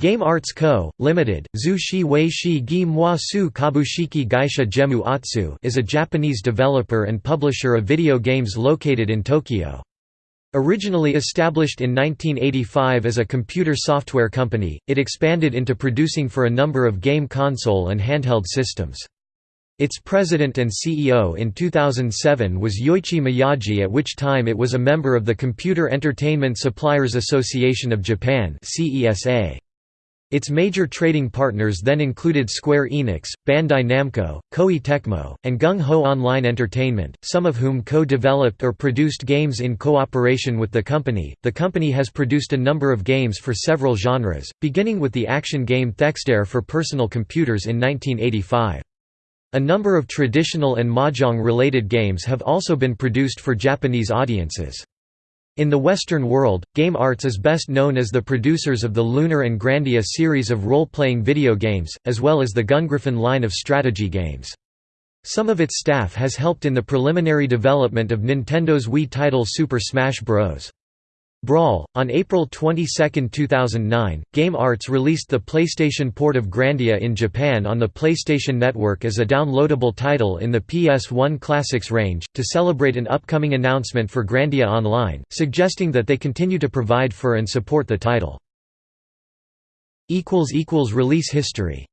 Game Arts Co., Limited, Zhu Shi Wei Gi Kabushiki Gaisha Gemu Atsu is a Japanese developer and publisher of video games located in Tokyo. Originally established in 1985 as a computer software company, it expanded into producing for a number of game console and handheld systems. Its president and CEO in 2007 was Yoichi Miyagi at which time it was a member of the Computer Entertainment Suppliers Association of Japan CESA. Its major trading partners then included Square Enix, Bandai Namco, Koei Tecmo, and GungHo Online Entertainment, some of whom co developed or produced games in cooperation with the company. The company has produced a number of games for several genres, beginning with the action game Thexder for personal computers in 1985. A number of traditional and mahjong related games have also been produced for Japanese audiences. In the Western world, Game Arts is best known as the producers of the Lunar and Grandia series of role-playing video games, as well as the Gungriffon line of strategy games. Some of its staff has helped in the preliminary development of Nintendo's Wii title Super Smash Bros. Brawl. On April 22, 2009, Game Arts released the PlayStation port of Grandia in Japan on the PlayStation Network as a downloadable title in the PS1 Classics range, to celebrate an upcoming announcement for Grandia Online, suggesting that they continue to provide for and support the title. Release history